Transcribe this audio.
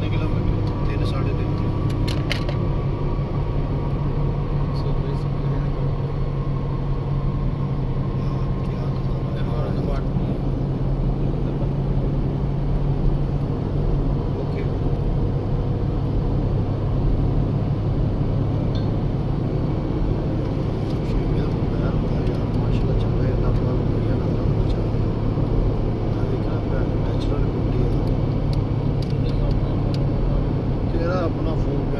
تین کلو میٹر تین ساڑھے تین اپنا فون